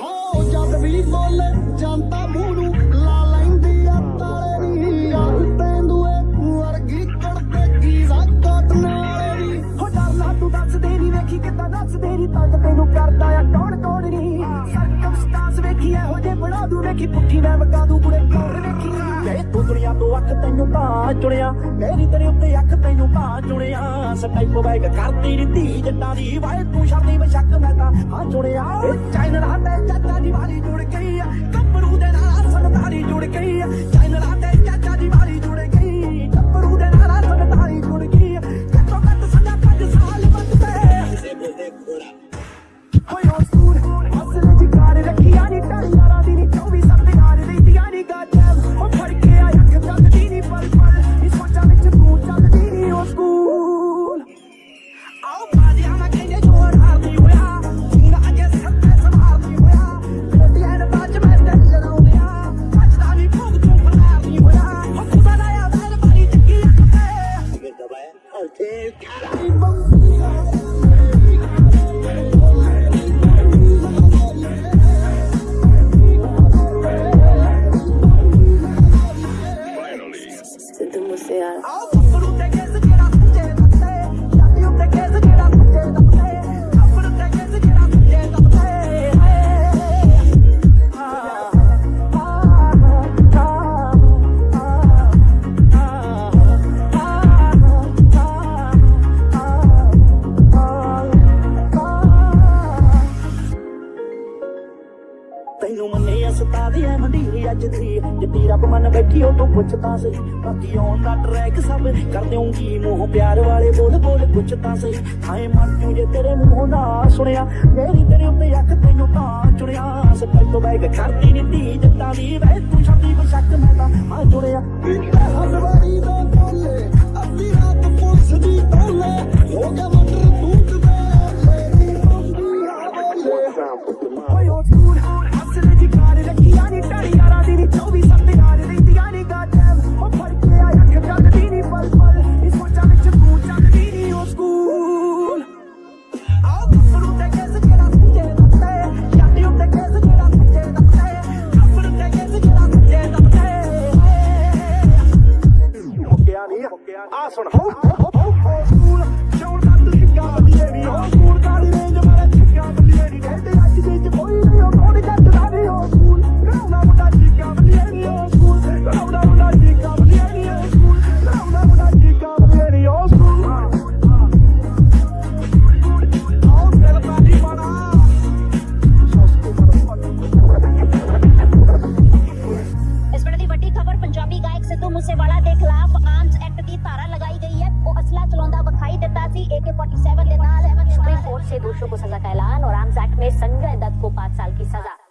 ਹੋ ਜਦ ਵੀ ਬੋਲੇ ਜਨਤਾ ਮੂੰਹ ਨੂੰ ਲਾ ਲੈਂਦੀ ਆ ਤਾਲੇ ਦੀ ਯਾਰ ਤੈਂਦੂਏ ਵਰਗੀ ਕੜਦੇ ਕੀ ਕੋਟ ਨਾਲੇ ਦੀ ਹੋ ਡਰਨਾ ਤੂੰ ਦੱਸਦੇ ਨਹੀਂ ਵੇਖੀ ਕਿੱਦਾਂ ਦੱਸਦੇ ਨਹੀਂ ਤੰਗ ਜੇ ਪੁੱਠੀ, ਮੈਂ ਵਗਾ ਦੂ ਕੁੜੇ ਕੌਣ ਵੇਖੀ। ਵੇ ਤੂੰ ਦੁਨੀਆ ਤੋਂ ਅੱਖ ਤੈਨੂੰ ਤਾਂ ਚੁਣਿਆ। ਮੇਰੀ ਤੇਰੇ ਉੱਤੇ ਅੱਖ ਤੈਨੂੰ ਤਾਂ ਚੁਣਿਆ। ਸਟਾਈਪ ਬੈਗ ਕਰਦੀ ਨੀ ਧੀ ਜੱਟਾਂ ਦੀ। ਵਾਏ ਤੂੰ ਸ਼ਰਦੀ ਬਸ਼ੱਕ ਮੈਂ ਤਾਂ ਹਾਂ, ਚੁਣਿਆ। ਇਹ ਚਾਈਨਾ ਤੇ ਚਾਚਾ ਦੀ ਵਾਲੀ ਜੁੜ ਗਈ ਆ। ਤੈਨੂੰ ਮੰਨੇ ਅਸਤਾ ਦੀ ਐ ਅੱਜ ਦੀ। ਜਿੱਤੀ ਰੱਬ ਮਨ ਬੈਠੀ ਉਹ ਤੂੰ ਪੁੱਛਦਾ ਸਹੀ। ਬਾਕੀ ਆਉਣ ਦਾ ਟਰੈਕ ਸਭ ਕਰ ਦੇਉਂਗੀ ਮੋਹ ਪਿਆਰ ਵਾਲੇ ਬੋਲ ਬੋਲ ਪੁੱਛ ਤਾਂ ਸਹੀ। ਹਾਏ ਮਰ ਜੂ ਜੇ ਤੇਰੇ ਮੂੰਹੋਂ ਨਾ ਸੁਣਿਆ, ਮੇਰੀ ਤੇਰੇ ਉੱਤੇ ਅੱਖ ਤੈਨੂੰ ਤਾਂ ਚੁਣਿਆ। ਸਪੈਲ ਤੋਂ ਬੈਗ ਕਰਦੀ ਨੀ ਧੀ ਜੱਟਾਂ ਦੀ। ਵੇ ਤੂੰ ਛੱਡੀ ਬਸ਼ੱਕ ਮੈਂ ਤਾਂ ਆ ਜੁੜਿਆ। ਸੁਣ। ਹੋ ਹੋ ਹੋ ਸਕੂਲ ਸ਼ੌਰ ਦਾ ਤੂੰ ਚਿੱਕਾ ਬੱਲੀਏ ਨੀ ਹੋ ਪੰਜਾਬੀ ਗਾਇਕ ਸਿੱਧੂ ਮੂਸੇਵਾਲਾ ਦੇ ਖਿਲਾਫ ਆਰਮਸ ਐਕਟ ਦੀ ਧਾਰਾ ਲਗਾਈ ਗਈ है ਉਹ ਅਸਲਾ ਚਲਾਉਂਦਾ ਵਿਖਾਈ ਦਿੱਤਾ ਸੀ AK47 ਦੇ ਨਾਲ सुप्रीम कोर्ट से दोषियों को सजा का ऐलान और आर्म्स एक्ट में संजय दत्त को पाँच साल की सजा